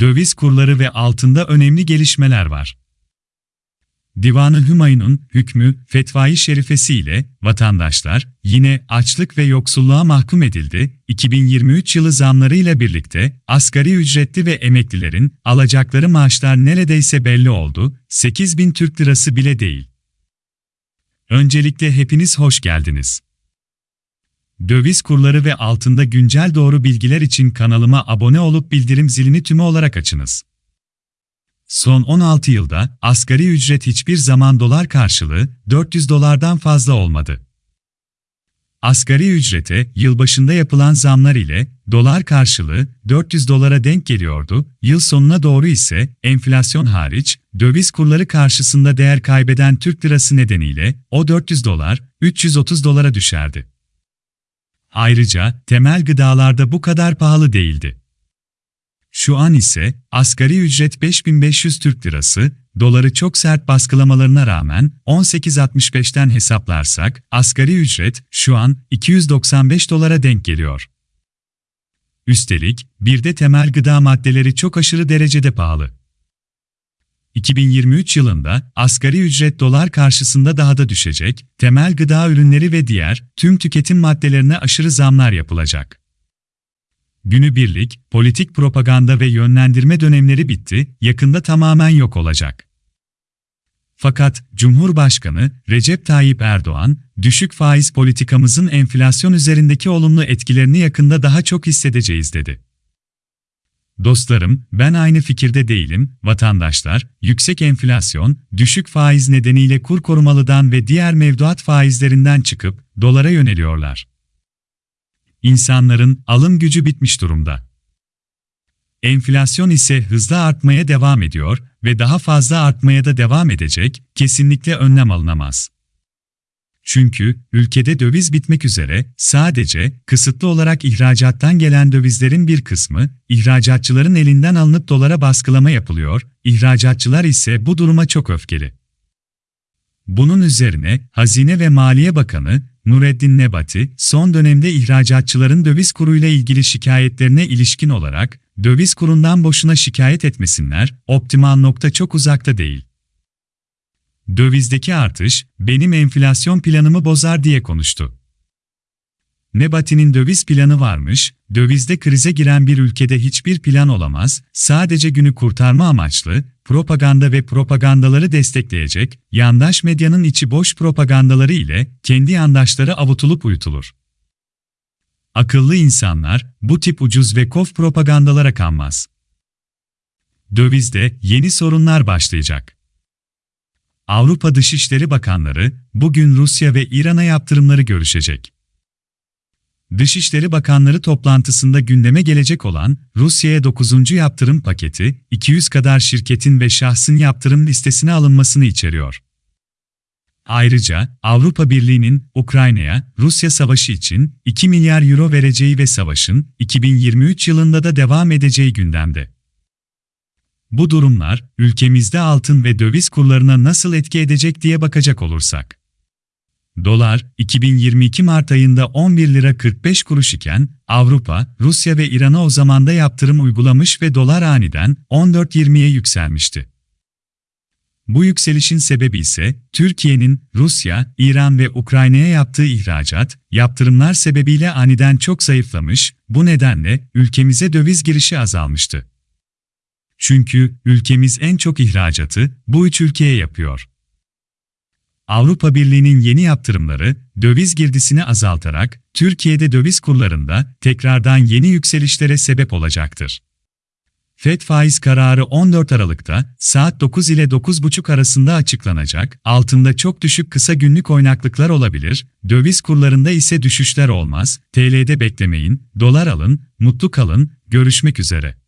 Döviz kurları ve altında önemli gelişmeler var. Divan-ı Hümayun'un hükmü, fetvayı şerifesi ile vatandaşlar yine açlık ve yoksulluğa mahkum edildi. 2023 yılı zamlarıyla birlikte asgari ücretli ve emeklilerin alacakları maaşlar neredeyse belli oldu. 8 bin Türk lirası bile değil. Öncelikle hepiniz hoş geldiniz. Döviz kurları ve altında güncel doğru bilgiler için kanalıma abone olup bildirim zilini tümü olarak açınız. Son 16 yılda asgari ücret hiçbir zaman dolar karşılığı 400 dolardan fazla olmadı. Asgari ücrete yılbaşında yapılan zamlar ile dolar karşılığı 400 dolara denk geliyordu, yıl sonuna doğru ise enflasyon hariç döviz kurları karşısında değer kaybeden Türk lirası nedeniyle o 400 dolar 330 dolara düşerdi. Ayrıca temel gıdalarda bu kadar pahalı değildi. Şu an ise asgari ücret 5500 Türk Lirası, doları çok sert baskılamalarına rağmen 18.65'ten hesaplarsak asgari ücret şu an 295 dolara denk geliyor. Üstelik bir de temel gıda maddeleri çok aşırı derecede pahalı. 2023 yılında asgari ücret dolar karşısında daha da düşecek, temel gıda ürünleri ve diğer tüm tüketim maddelerine aşırı zamlar yapılacak. Günübirlik, politik propaganda ve yönlendirme dönemleri bitti, yakında tamamen yok olacak. Fakat Cumhurbaşkanı Recep Tayyip Erdoğan, düşük faiz politikamızın enflasyon üzerindeki olumlu etkilerini yakında daha çok hissedeceğiz dedi. Dostlarım, ben aynı fikirde değilim, vatandaşlar, yüksek enflasyon, düşük faiz nedeniyle kur korumalıdan ve diğer mevduat faizlerinden çıkıp dolara yöneliyorlar. İnsanların alım gücü bitmiş durumda. Enflasyon ise hızla artmaya devam ediyor ve daha fazla artmaya da devam edecek, kesinlikle önlem alınamaz. Çünkü ülkede döviz bitmek üzere sadece kısıtlı olarak ihracattan gelen dövizlerin bir kısmı ihracatçıların elinden alınıp dolara baskılama yapılıyor, ihracatçılar ise bu duruma çok öfkeli. Bunun üzerine Hazine ve Maliye Bakanı Nureddin Nebati, son dönemde ihracatçıların döviz kuruyla ilgili şikayetlerine ilişkin olarak, döviz kurundan boşuna şikayet etmesinler, optimal nokta çok uzakta değil. Dövizdeki artış, benim enflasyon planımı bozar diye konuştu. Nebati'nin döviz planı varmış, dövizde krize giren bir ülkede hiçbir plan olamaz, sadece günü kurtarma amaçlı, propaganda ve propagandaları destekleyecek, yandaş medyanın içi boş propagandaları ile kendi yandaşları avutulup uyutulur. Akıllı insanlar, bu tip ucuz ve kof propagandalara kanmaz. Dövizde yeni sorunlar başlayacak. Avrupa Dışişleri Bakanları, bugün Rusya ve İran'a yaptırımları görüşecek. Dışişleri Bakanları toplantısında gündeme gelecek olan Rusya'ya 9. yaptırım paketi, 200 kadar şirketin ve şahsın yaptırım listesine alınmasını içeriyor. Ayrıca Avrupa Birliği'nin Ukrayna'ya Rusya savaşı için 2 milyar euro vereceği ve savaşın 2023 yılında da devam edeceği gündemde. Bu durumlar ülkemizde altın ve döviz kurlarına nasıl etki edecek diye bakacak olursak Dolar, 2022 Mart ayında 11 lira 45 kuruş iken, Avrupa, Rusya ve İran'a o zamanda yaptırım uygulamış ve dolar aniden 14.20'ye yükselmişti. Bu yükselişin sebebi ise Türkiye'nin Rusya, İran ve Ukrayna'ya yaptığı ihracat, yaptırımlar sebebiyle aniden çok zayıflamış, bu nedenle ülkemize döviz girişi azalmıştı. Çünkü ülkemiz en çok ihracatı bu üç ülkeye yapıyor. Avrupa Birliği'nin yeni yaptırımları, döviz girdisini azaltarak, Türkiye'de döviz kurlarında tekrardan yeni yükselişlere sebep olacaktır. FED faiz kararı 14 Aralık'ta saat 9 ile 9.30 arasında açıklanacak, altında çok düşük kısa günlük oynaklıklar olabilir, döviz kurlarında ise düşüşler olmaz, TL'de beklemeyin, dolar alın, mutlu kalın, görüşmek üzere.